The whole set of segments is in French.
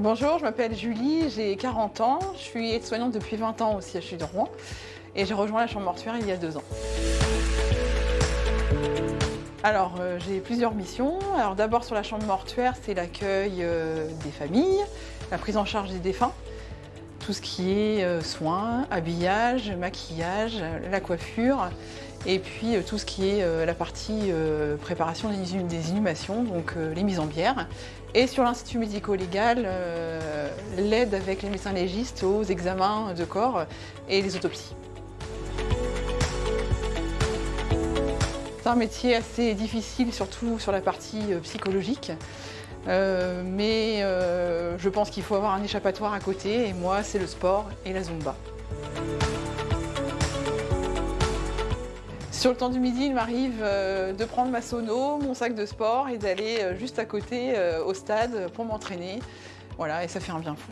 Bonjour, je m'appelle Julie, j'ai 40 ans, je suis aide-soignante depuis 20 ans au CHU de Rouen et j'ai rejoint la chambre mortuaire il y a deux ans. Alors euh, j'ai plusieurs missions. Alors d'abord sur la chambre mortuaire, c'est l'accueil euh, des familles, la prise en charge des défunts, tout ce qui est euh, soins, habillage, maquillage, la coiffure, et puis tout ce qui est la partie préparation des inhumations, donc les mises en bière. Et sur l'Institut médico-légal, l'aide avec les médecins légistes aux examens de corps et les autopsies. C'est un métier assez difficile, surtout sur la partie psychologique. Euh, mais euh, je pense qu'il faut avoir un échappatoire à côté et moi c'est le sport et la zumba. Sur le temps du midi, il m'arrive euh, de prendre ma sono, mon sac de sport et d'aller juste à côté au stade pour m'entraîner. Voilà, et ça fait un bien fou.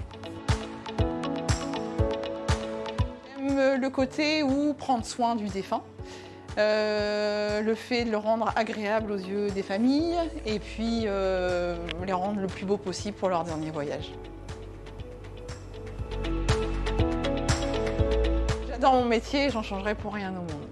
J'aime le côté où prendre soin du défunt. Euh, le fait de le rendre agréable aux yeux des familles et puis euh, les rendre le plus beau possible pour leur dernier voyage. J'adore mon métier, j'en changerai pour rien au monde.